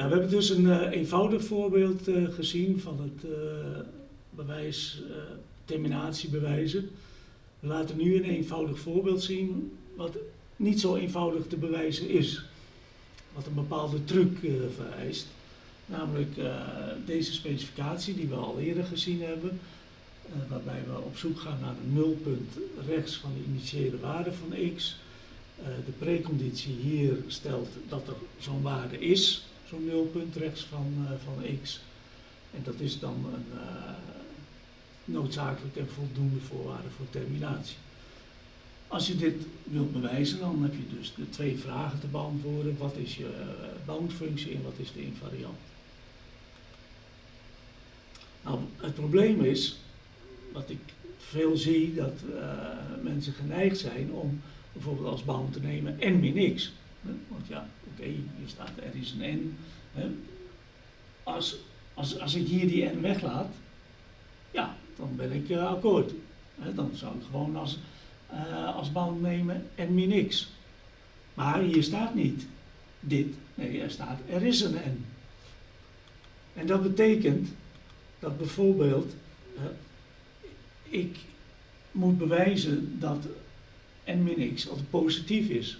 We hebben dus een uh, eenvoudig voorbeeld uh, gezien van het uh, bewijs, terminatiebewijzen. We laten nu een eenvoudig voorbeeld zien wat niet zo eenvoudig te bewijzen is. Wat een bepaalde truc vereist. Namelijk deze specificatie die we al eerder gezien hebben. waarbij we op zoek gaan naar een nulpunt rechts van de initiële waarde van x. de preconditie hier stelt dat er zo'n waarde is zo'n nulpunt rechts van, uh, van x. En dat is dan een uh, noodzakelijke en voldoende voorwaarde voor terminatie. Als je dit wilt bewijzen, dan heb je dus de twee vragen te beantwoorden. Wat is je uh, boundfunctie en wat is de invariant? Nou, het probleem is, wat ik veel zie, dat mensen geneigd zijn om bijvoorbeeld als bound te nemen n min x. Want ja, oké, hier staat er is een n. Als, als, als ik hier die n weglaat, ja, dan ben ik uh, akkoord. Dan zou ik gewoon als, uh, als band nemen n min x. Maar hier staat niet dit. Nee, er staat er is een n. En dat betekent dat bijvoorbeeld uh, ik moet bewijzen dat n min x altijd positief is.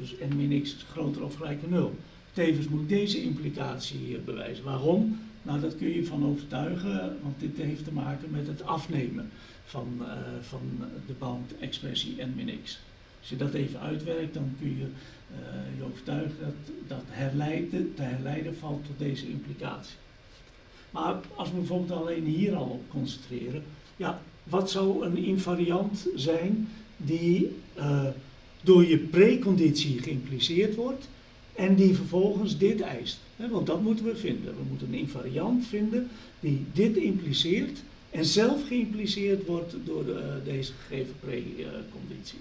Dus n x groter of gelijk aan 0. Tevens moet deze implicatie bewijzen. Waarom? Nou, dat kun je van overtuigen, want dit heeft te maken met het afnemen van, uh, van de bandexpressie n min x. Als je dat even uitwerkt, dan kun je uh, je overtuigen dat, dat herleiden, te herleiden valt tot deze implicatie. Maar als we bijvoorbeeld alleen hier al op concentreren, ja, wat zou een invariant zijn die uh, door je preconditie geïmpliceerd wordt en die vervolgens dit eist. Want dat moeten we vinden. We moeten een invariant vinden die dit impliceert en zelf geïmpliceerd wordt door de, uh, deze gegeven preconditie.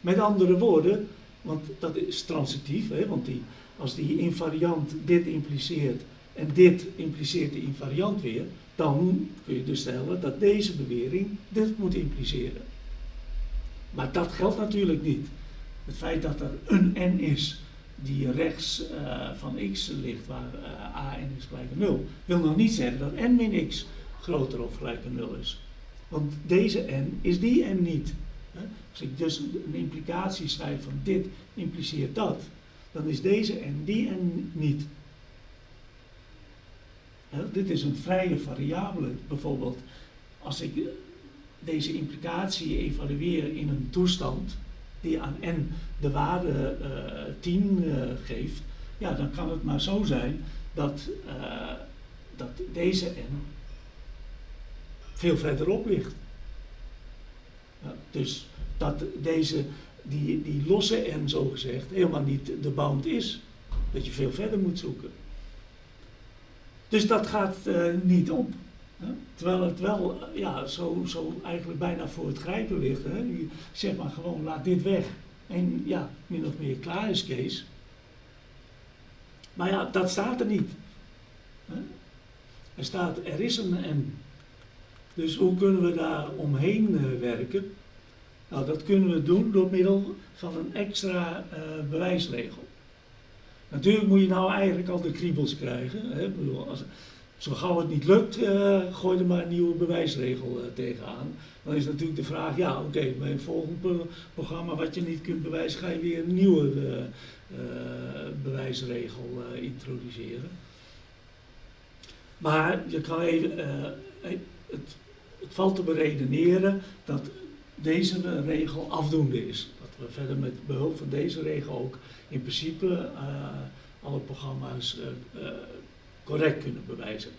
Met andere woorden, want dat is transitief, want die, als die invariant dit impliceert en dit impliceert de invariant weer, dan kun je dus stellen dat deze bewering dit moet impliceren. Maar dat geldt natuurlijk niet. Het feit dat er een n is die rechts uh, van x ligt, waar uh, a n is gelijk aan 0, wil nog niet zeggen dat n min x groter of gelijk aan 0 is. Want deze n is die n niet. Als ik dus een implicatie schrijf van dit impliceert dat, dan is deze n die n niet. Dit is een vrije variabele. Bijvoorbeeld, als ik deze implicatie evalueren in een toestand die aan n de waarde uh, 10 uh, geeft, ja, dan kan het maar zo zijn dat, uh, dat deze n veel verderop ligt. Ja, dus dat deze, die, die losse n zogezegd helemaal niet de bound is. Dat je veel verder moet zoeken. Dus dat gaat niet op. Terwijl het wel ja, zo, zo eigenlijk bijna voor het grijpen ligt. Hè? Je zeg maar gewoon, laat dit weg. En ja, min of meer klaar is Kees. Maar ja, dat staat er niet. Er staat, er is een N. Dus hoe kunnen we daar omheen uh, werken? Nou, dat kunnen we doen door middel van een extra uh, bewijsregel. Natuurlijk moet je nou eigenlijk al de kriebels krijgen. Hè? Ik bedoel, als, zo gauw het niet lukt, uh, gooi er maar een nieuwe bewijsregel uh, tegenaan. Dan is natuurlijk de vraag, ja oké, okay, bij een volgend programma wat je niet kunt bewijzen, ga je weer een nieuwe uh, bewijsregel introduceren. Maar je kan even, het, het, valt te beredeneren dat deze regel afdoende is. Dat we verder met behulp van deze regel ook in principe alle programma's correct kunnen bewijzen.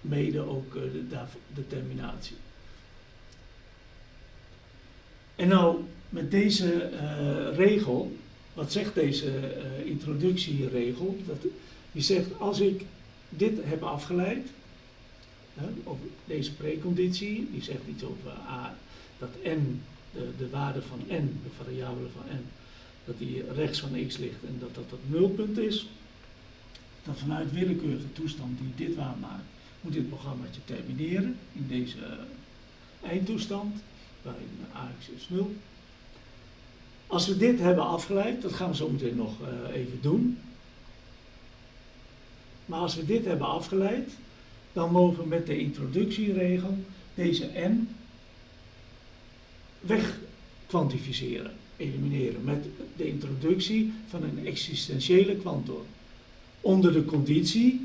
Mede ook uh, de, de terminatie. En nou, met deze uh, regel, wat zegt deze uh, introductieregel? Dat, die zegt, als ik dit heb afgeleid, hè, deze preconditie, die zegt iets over a, dat n, de, de waarde van n, de variabele van n, dat die rechts van x ligt en dat dat het nulpunt is, dat vanuit willekeurige toestand die dit waarmaakt, moet dit programmaatje termineren in deze uh, eindtoestand, waarin AX is 0. Als we dit hebben afgeleid, dat gaan we zo meteen nog uh, even doen, Maar als we dit hebben afgeleid, dan mogen we met de introductieregel deze n wegkwantificeren, elimineren met de introductie van een existentiële kwantor. Onder de conditie,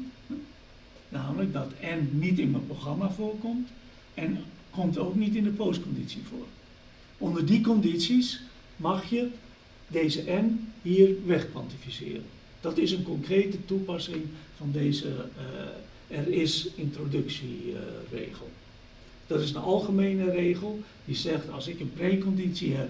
namelijk dat n niet in mijn programma voorkomt en komt ook niet in de postconditie voor. Onder die condities mag je deze n hier wegkwantificeren. Dat is een concrete toepassing van deze uh, er is introductieregel. dat is een algemene regel die zegt als ik een preconditie heb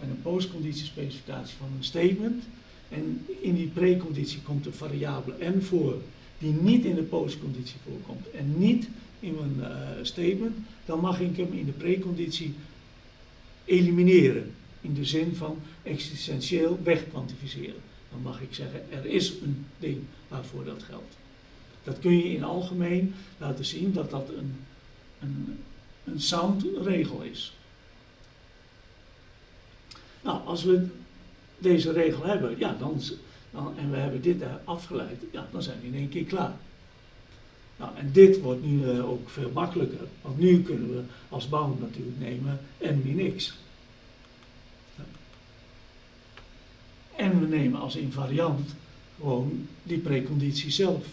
en een postconditiespecificatie van een statement en in die preconditie komt een variabele n voor die niet in de postconditie voorkomt en niet in mijn uh, statement, dan mag ik hem in de preconditie elimineren. In de zin van existentieel wegkwantificeren. Dan mag ik zeggen, er is een ding waarvoor dat geldt. Dat kun je in algemeen laten zien dat dat een, een, een sound regel is. Nou, als we deze regel hebben, ja, dan, dan, en we hebben dit afgeleid, ja, dan zijn we in één keer klaar. Nou, en dit wordt nu uh, ook veel makkelijker, want nu kunnen we als bound natuurlijk nemen n min x. En we nemen als invariant gewoon die preconditie zelf.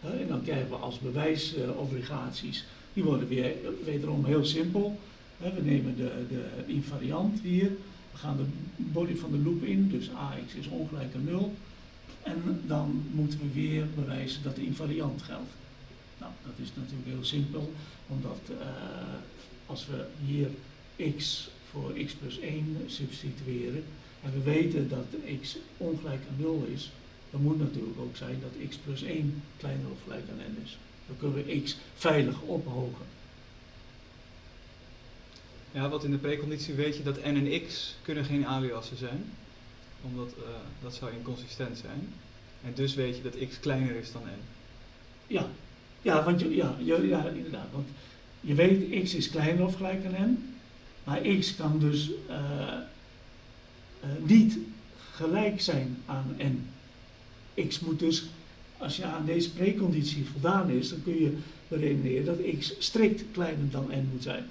En dan krijgen we als bewijsobligaties, die worden weer wederom heel simpel. We nemen de, de invariant hier, we gaan de body van de loop in, dus ax is ongelijk aan 0. En dan moeten we weer bewijzen dat de invariant geldt. Nou, dat is natuurlijk heel simpel, omdat uh, als we hier x voor x plus 1 substitueren, en we weten dat x ongelijk aan 0 is, dan moet natuurlijk ook zijn dat x plus 1 kleiner of gelijk aan n is. Dan kunnen we x veilig ophogen. Ja, wat in de preconditie weet je dat n en x kunnen geen aliassen zijn. Omdat uh, dat zou inconsistent zijn. En dus weet je dat x kleiner is dan n. Ja, ja, want je, ja, ja inderdaad. Want je weet x is kleiner of gelijk aan n. Maar x kan dus uh, uh, niet gelijk zijn aan n. x moet dus, als je aan deze preconditie voldaan is, dan kun je beredeneren dat x strikt kleiner dan n moet zijn.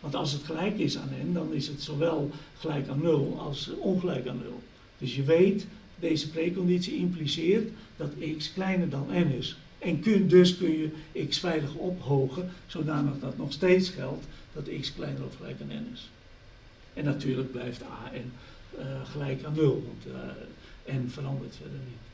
Want als het gelijk is aan n, dan is het zowel gelijk aan 0 als ongelijk aan 0. Dus je weet, deze preconditie impliceert dat x kleiner dan n is. En kun, dus kun je x veilig ophogen, zodanig dat nog steeds geldt dat x kleiner of gelijk aan n is. En natuurlijk blijft a en uh, gelijk aan 0, want uh, n verandert verder niet.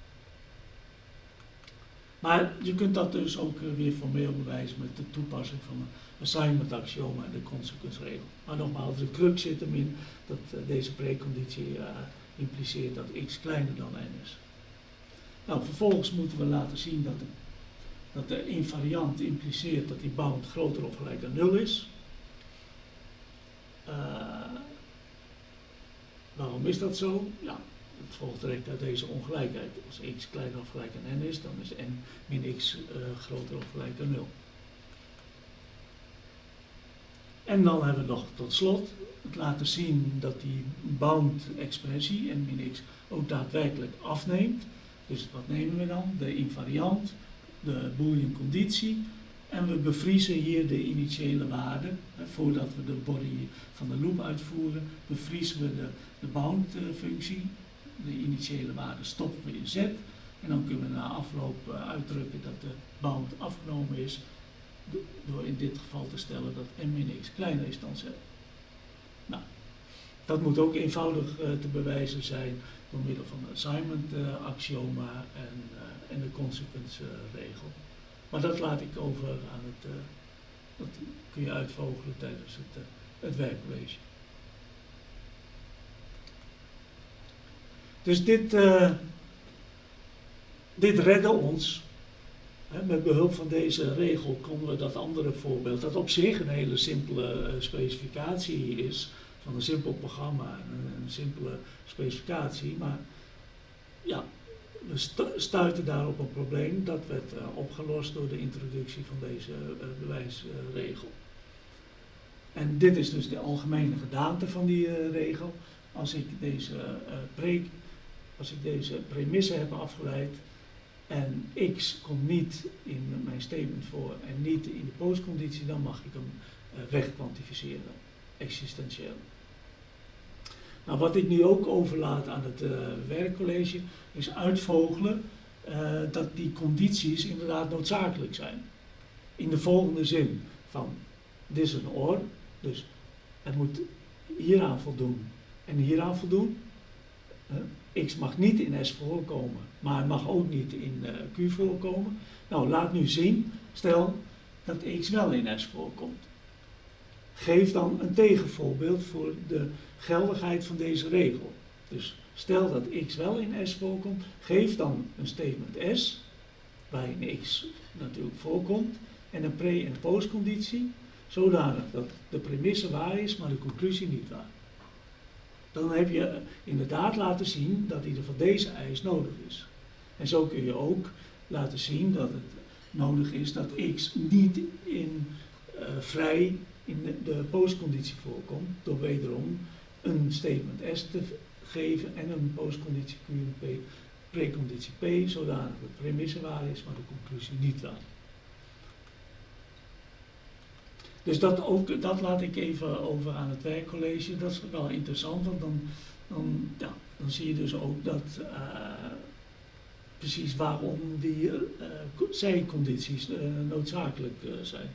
Maar je kunt dat dus ook uh, weer formeel bewijzen met de toepassing van assignment axioma en de consequence-regel. Maar nogmaals, de crux zit hem in dat deze preconditie impliceert dat x kleiner dan n is. Nou, vervolgens moeten we laten zien dat de, dat de invariant impliceert dat die bound groter of gelijk aan 0 is. Waarom is dat zo? Ja, het volgt direct uit deze ongelijkheid. Als x kleiner of gelijk aan n is, dan is n min x groter of gelijk aan 0. En dan hebben we nog tot slot het laten zien dat die bound-expressie, n min x, ook daadwerkelijk afneemt. Dus wat nemen we dan? De invariant, de boolean conditie en we bevriezen hier de initiële waarde. voordat we de body van de loop uitvoeren, bevriezen we de, de bound functie. De initiële waarde stoppen we in z. En dan kunnen we na afloop uh, uitdrukken dat de bound afgenomen is. Door in dit geval te stellen dat m min x kleiner is dan z. Nou, dat moet ook eenvoudig uh, te bewijzen zijn door middel van de assignment uh, axioma en, en de consequence regel. Maar dat laat ik over aan het, dat kun je uitvogelen tijdens het, het. Dus dit, dit redde ons. Met behulp van deze regel konden we dat andere voorbeeld, dat op zich een hele simpele specificatie is, van een simpel programma, een, simpele specificatie, maar ja, we stuiten daar op een probleem. Dat werd uh, opgelost door de introductie van deze uh, bewijsregel. en dit is dus de algemene gedaante van die regel. Als ik deze, pre, als ik deze premisse heb afgeleid, en x komt niet in mijn statement voor en niet in de postconditie, dan mag ik hem uh, wegkwantificeren, existentieel. Nou, wat ik nu ook overlaat aan het uh, werkcollege is uitvogelen uh, dat die condities inderdaad noodzakelijk zijn. In de volgende zin van, dit is een or, dus het moet hieraan voldoen en hieraan voldoen. X mag niet in S voorkomen, maar mag ook niet in uh, Q voorkomen. Nou, laat nu zien, stel dat x wel in S voorkomt. Geef dan een tegenvoorbeeld voor de geldigheid van deze regel. Dus stel dat x wel in S voorkomt, geef dan een statement S, waarin x natuurlijk voorkomt, en een pre- en postconditie, zodanig dat de premisse waar is, maar de conclusie niet waar. Dan heb je inderdaad laten zien dat ieder van deze eis nodig is. En zo kun je ook laten zien dat het nodig is dat x niet in uh, vrij in de, postconditie voorkomt, door wederom een statement S te geven en een postconditie Q en P, preconditie P, zodanig de premisse waar is, maar de conclusie niet waar. Dus dat, ook, dat laat ik even over aan het werkcollege. Dat is wel interessant, want dan, dan, ja, dan zie je dus ook dat uh, precies waarom die uh, zijcondities uh, noodzakelijk zijn.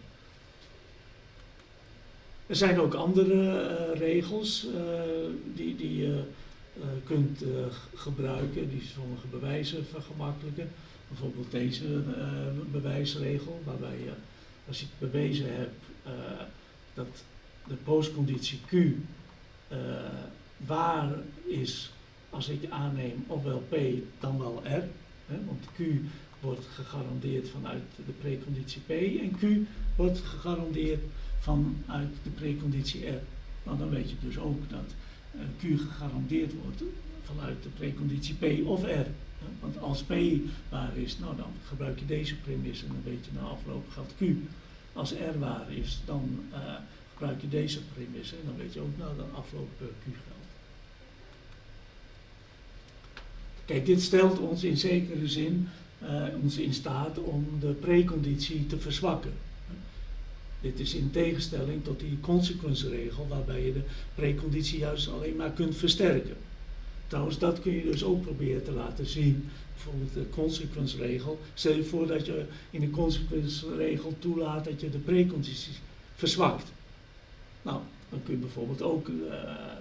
Er zijn ook andere regels die, die je kunt gebruiken, die sommige bewijzen vergemakkelijken. Bijvoorbeeld deze bewijsregel, waarbij je als ik bewezen heb dat de postconditie Q waar is als ik aanneem ofwel P dan wel R. Want Q wordt gegarandeerd vanuit de preconditie P en Q wordt gegarandeerd vanuit de preconditie R. Nou, dan weet je dus ook dat uh, Q gegarandeerd wordt vanuit de preconditie P of R. Want als P waar is, nou dan gebruik je deze premisse en dan weet je na afloop gaat Q. Als R waar is, dan uh, gebruik je deze premisse en dan weet je ook nou dan afloop uh, Q geldt. Kijk, dit stelt ons in zekere zin uh, ons in staat om de preconditie te verzwakken. Dit is in tegenstelling tot die consequentieregel waarbij je de preconditie juist alleen maar kunt versterken. Trouwens, dat kun je dus ook proberen te laten zien. Bijvoorbeeld de consequence-regel. Stel je voor dat je in de consequence-regel toelaat dat je de precondities verzwakt. Nou, dan kun je bijvoorbeeld ook uh,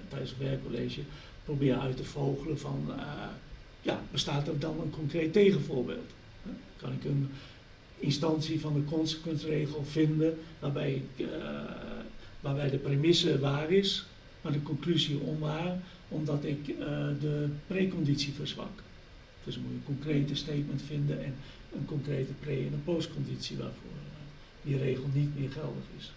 tijdens het werkcollege proberen uit te vogelen van, uh, ja, bestaat er dan een concreet tegenvoorbeeld? Kan ik een instantie van de consequence-regel vinden waarbij, uh, waarbij de premisse waar is, maar de conclusie onwaar, omdat ik uh, de preconditie verzwak. Dus dan moet je een concrete statement vinden en een concrete pre- en een postconditie waarvoor uh, die regel niet meer geldig is.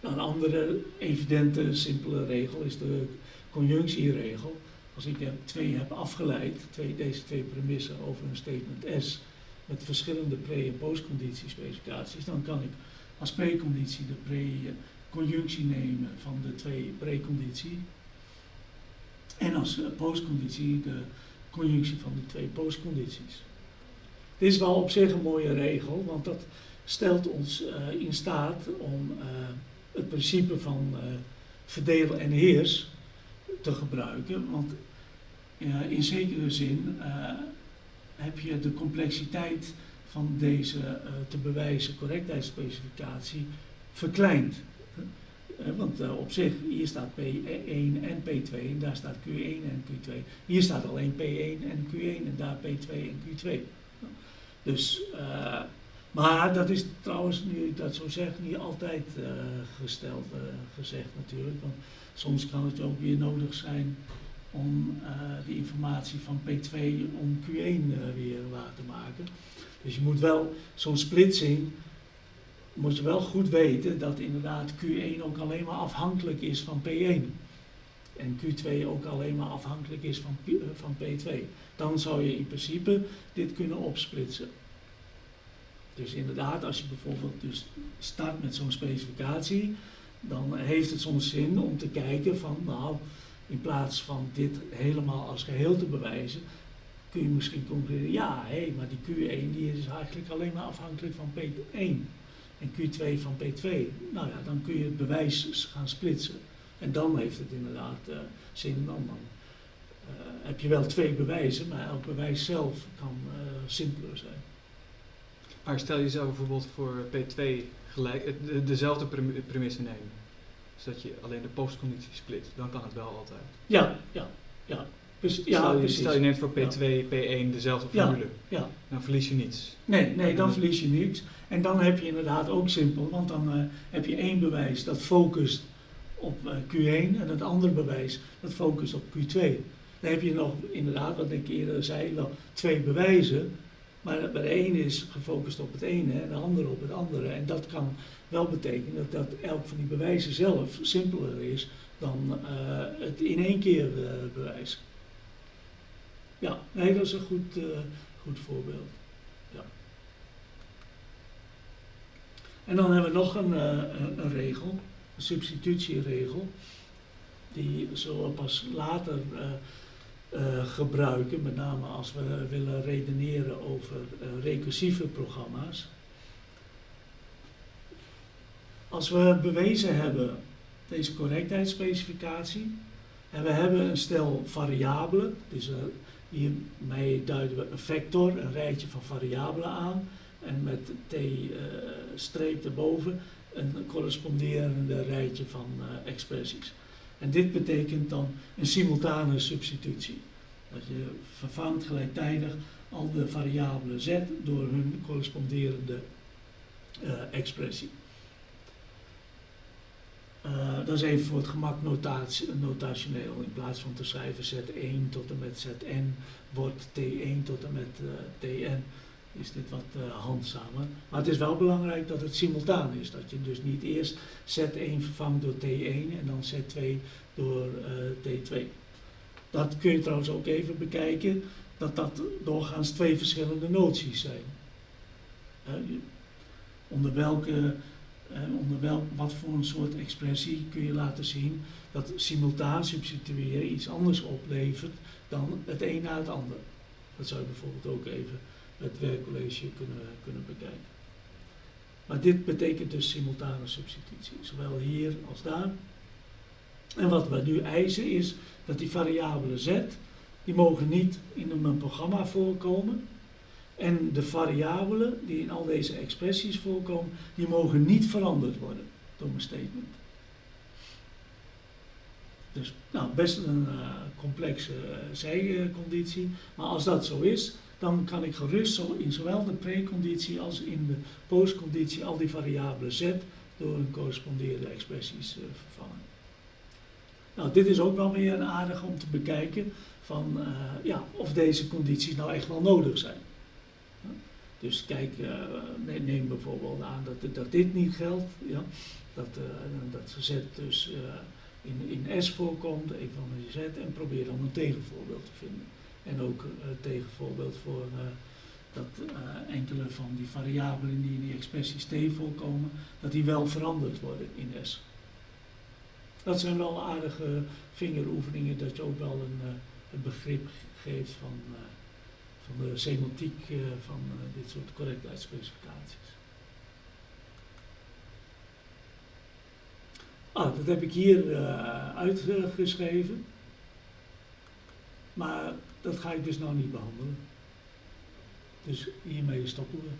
Een andere evidente, simpele regel is de conjunctieregel. Als ik twee heb afgeleid, twee, deze twee premissen over een statement S met verschillende pre- en postconditiespecificaties, dan kan ik als preconditie de pre- conjunctie nemen van de twee preconditie. En als uh, postconditie de conjunctie van de twee postcondities. Dit is wel op zich een mooie regel, want dat stelt ons uh, in staat om uh, het principe van verdelen en heers te gebruiken. Want in zekere zin heb je de complexiteit van deze te bewijzen correctheidsspecificatie verkleind. Uh, want uh, op zich, hier staat P1 en P2 en daar staat Q1 en Q2. Hier staat alleen P1 en Q1 en daar P2 en Q2. Dus, uh, maar dat is trouwens, nu ik dat zo zeg, niet altijd gesteld, gezegd natuurlijk. Want soms kan het ook weer nodig zijn om die informatie van P2 om Q1 weer waar te maken. Dus je moet wel zo'n splitsing moet je wel goed weten dat inderdaad Q1 ook alleen maar afhankelijk is van P1. En Q2 ook alleen maar afhankelijk is van, van P2. Dan zou je in principe dit kunnen opsplitsen. Dus inderdaad, als je bijvoorbeeld dus start met zo'n specificatie, dan heeft het soms zin om te kijken van, nou, in plaats van dit helemaal als geheel te bewijzen, kun je misschien concluderen, ja, hé, maar die Q1 die is eigenlijk alleen maar afhankelijk van P1 en Q2 van P2. Nou ja, dan kun je het bewijs gaan splitsen. En dan heeft het inderdaad uh, zin, dan, dan uh, heb je wel twee bewijzen, maar elk bewijs zelf kan uh, simpeler zijn. Maar stel je zou bijvoorbeeld voor P2 gelijk, de, dezelfde premisse nemen. Dus dat je alleen de postconditie split, dan kan het wel altijd. Ja, ja, ja. Dus, ja, stel, je, precies. stel je neemt voor P2, ja. P1 dezelfde formule. Ja, ja. Dan verlies je niets. Nee, nee, dan verlies je niets. En dan heb je inderdaad ook simpel, want dan uh, heb je één bewijs dat focust op uh, Q1 en het andere bewijs dat focust op Q2. Dan heb je nog inderdaad, wat ik eerder zei, wel twee bewijzen. Maar de ene is gefocust op het ene en de andere op het andere. En dat kan wel betekenen dat, elk van die bewijzen zelf simpeler is dan uh, het in één keer uh, bewijs. Ja, nee, dat is een goed, uh, goed voorbeeld. Ja. En dan hebben we nog een, een, een regel, een substitutieregel. Die zullen we pas later uh, gebruiken, met name als we willen redeneren over uh, recursieve programma's. Als we bewezen hebben deze correctheidsspecificatie en we hebben een stel variabelen, dus uh, hiermee duiden we een vector, een rijtje van variabelen aan en met t streep erboven een corresponderende rijtje van expressies. En dit betekent dan een simultane substitutie. Dat je vervangt gelijktijdig al de variabelen z door hun corresponderende uh, expressie. Uh, dat is even voor het gemak notationeel. In plaats van te schrijven z1 tot en met zn wordt t1 tot en met uh, tn is dit wat uh, handzamer. Maar het is wel belangrijk dat het simultaan is. Dat je dus niet eerst Z1 vervangt door T1 en dan Z2 door uh, T2. Dat kun je trouwens ook even bekijken, dat dat doorgaans twee verschillende noties zijn. Onder welke, onder welk, wat voor een soort expressie kun je laten zien dat simultaan substitueren iets anders oplevert dan het een na het ander. Dat zou je bijvoorbeeld ook even het werkcollege kunnen, kunnen bekijken. Maar dit betekent dus simultane substitutie, zowel hier als daar. En wat we nu eisen is dat die variabelen z, die mogen niet in mijn programma voorkomen. En de variabelen die in al deze expressies voorkomen, die mogen niet veranderd worden door mijn statement. Dus nou, best een uh, complexe uh, zijconditie, maar als dat zo is, dan kan ik gerust in zowel de preconditie als in de postconditie al die variabelen z door hun corresponderende expressies uh, vervangen. Nou, dit is ook wel weer een aardig om te bekijken van uh, ja, of deze condities nou echt wel nodig zijn. Dus kijk, uh, neem bijvoorbeeld aan dat, dat dit niet geldt, ja, dat, dat z dus in, in S voorkomt, een van de z, en probeer dan een tegenvoorbeeld te vinden. En ook uh, tegenvoorbeeld voor uh, dat uh, enkele van die variabelen die in die expressies T voorkomen, dat die wel veranderd worden in S. Dat zijn wel aardige vingeroefeningen dat je ook wel een, een begrip geeft van, van de semantiek van dit soort correctheidsspecificaties. Ah, dat heb ik hier uitgeschreven. Maar dat ga ik dus nou niet behandelen. Dus hiermee stoppen we.